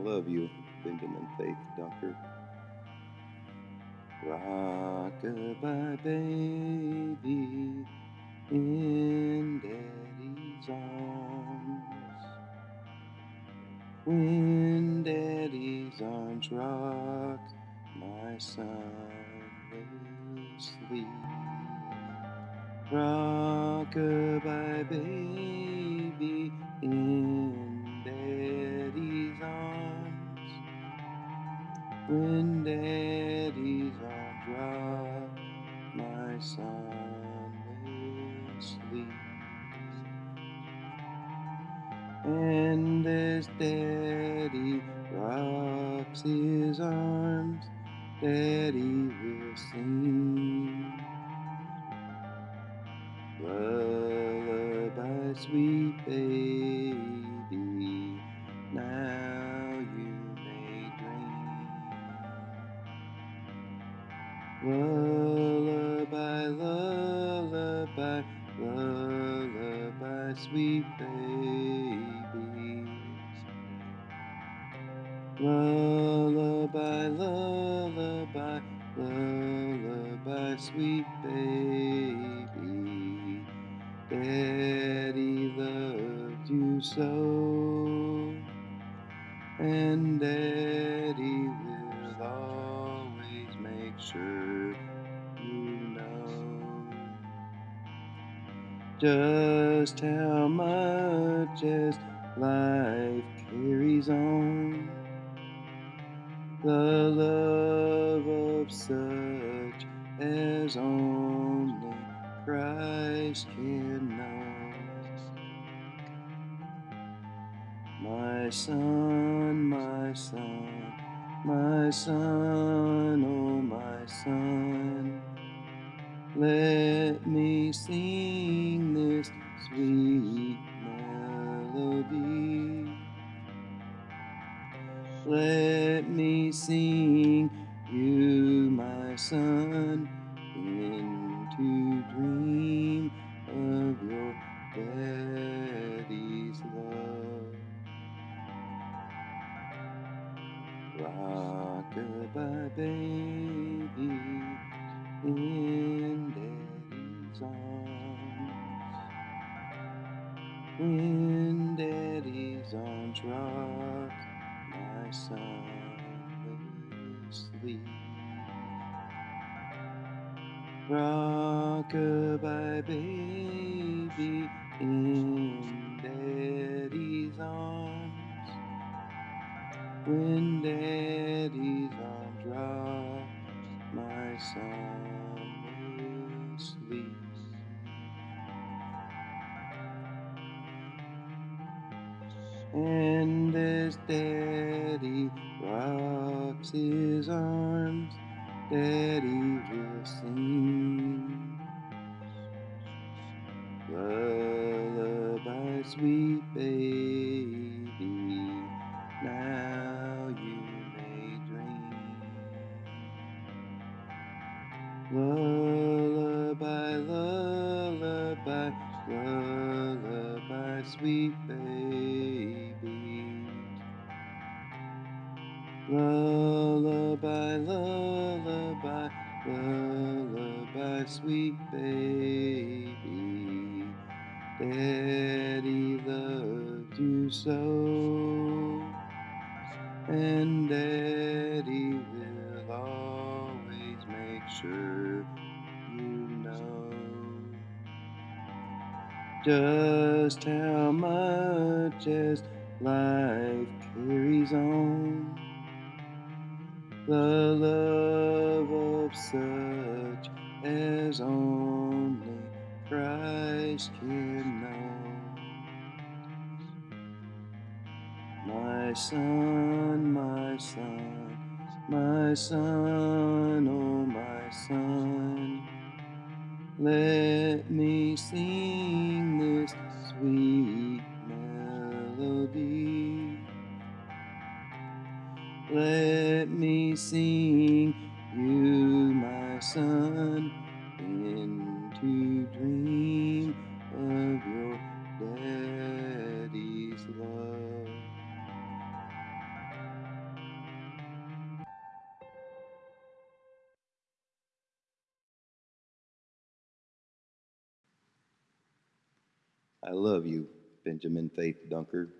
love you, Benjamin Faith, Doctor. Rockabye baby in daddy's arms. When daddy's arms rock, my son will sleep. Rockabye baby in When daddy's arms dry, my son will sleep. And as daddy rocks his arms, daddy will sing. Lullaby, sweet baby, Lullaby, lullaby, lullaby, sweet babies. Lullaby, lullaby, lullaby, sweet baby. Daddy loved you so, and Daddy will always just how much as life carries on. The love of such as only Christ can know. My son, my son, my son, oh my son, let me sing this sweet melody. Let me sing Rockabye baby in daddy's arms. When daddy's arms rock, my son will sleep. Rockabye baby in daddy's arms. When daddy's arms rock, my son will sleep. And as daddy rocks his arms, daddy will sing. Lullaby, sweet baby, sweet baby. Lullaby, lullaby, lullaby, sweet baby. Daddy loved you so, and Daddy will always make sure you know just how much as life carries on. The love of such as only Christ can know. My son, my son, my son, oh my son, let me sing Let me sing you, my son, into dream of your daddy's love. I love you, Benjamin Faith Dunker.